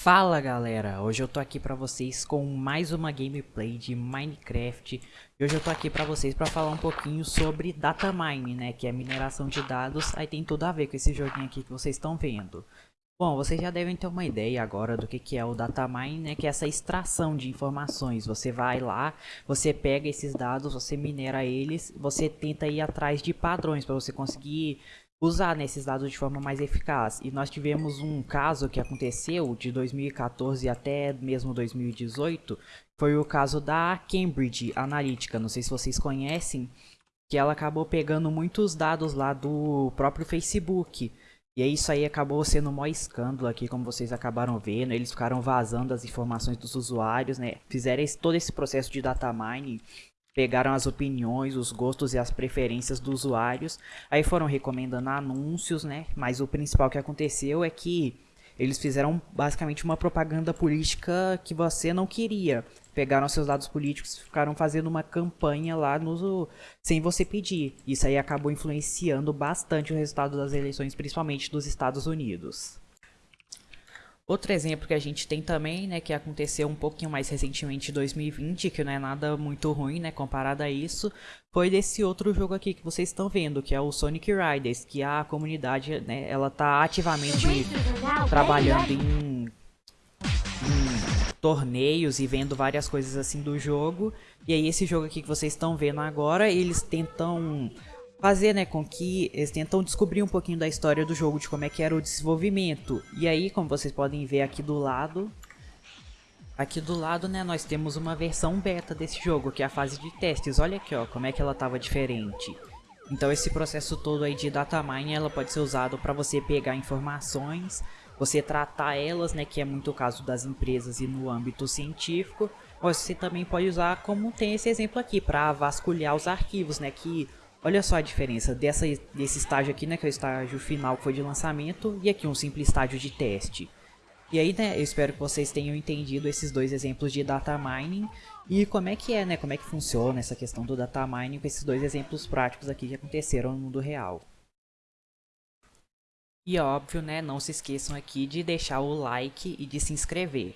Fala galera, hoje eu tô aqui pra vocês com mais uma gameplay de Minecraft. E hoje eu tô aqui pra vocês pra falar um pouquinho sobre data mining, né, que é mineração de dados. Aí tem tudo a ver com esse joguinho aqui que vocês estão vendo. Bom, vocês já devem ter uma ideia agora do que, que é o data mining, né, que é essa extração de informações. Você vai lá, você pega esses dados, você minera eles, você tenta ir atrás de padrões para você conseguir usar né, esses dados de forma mais eficaz. E nós tivemos um caso que aconteceu de 2014 até mesmo 2018, foi o caso da Cambridge Analytica, não sei se vocês conhecem, que ela acabou pegando muitos dados lá do próprio Facebook. E isso aí acabou sendo um maior escândalo aqui, como vocês acabaram vendo, eles ficaram vazando as informações dos usuários, né? Fizeram esse, todo esse processo de data mining pegaram as opiniões, os gostos e as preferências dos usuários, aí foram recomendando anúncios, né? Mas o principal que aconteceu é que eles fizeram basicamente uma propaganda política que você não queria. Pegaram seus dados políticos e ficaram fazendo uma campanha lá no, sem você pedir. Isso aí acabou influenciando bastante o resultado das eleições, principalmente dos Estados Unidos. Outro exemplo que a gente tem também, né, que aconteceu um pouquinho mais recentemente em 2020, que não é nada muito ruim, né, comparado a isso, foi desse outro jogo aqui que vocês estão vendo, que é o Sonic Riders, que a comunidade, né, ela tá ativamente trabalhando em, em torneios e vendo várias coisas assim do jogo. E aí esse jogo aqui que vocês estão vendo agora, eles tentam fazer, né, com que eles tentam descobrir um pouquinho da história do jogo, de como é que era o desenvolvimento. E aí, como vocês podem ver aqui do lado, aqui do lado, né, nós temos uma versão beta desse jogo, que é a fase de testes. Olha aqui, ó, como é que ela estava diferente. Então esse processo todo aí de data mining, ela pode ser usado para você pegar informações, você tratar elas, né, que é muito o caso das empresas e no âmbito científico. Você também pode usar como tem esse exemplo aqui, para vasculhar os arquivos, né, que Olha só a diferença dessa, desse estágio aqui, né, que é o estágio final que foi de lançamento, e aqui um simples estágio de teste. E aí, né, eu espero que vocês tenham entendido esses dois exemplos de data mining e como é que é, né, como é que funciona essa questão do data mining com esses dois exemplos práticos aqui que aconteceram no mundo real. E óbvio, né, não se esqueçam aqui de deixar o like e de se inscrever.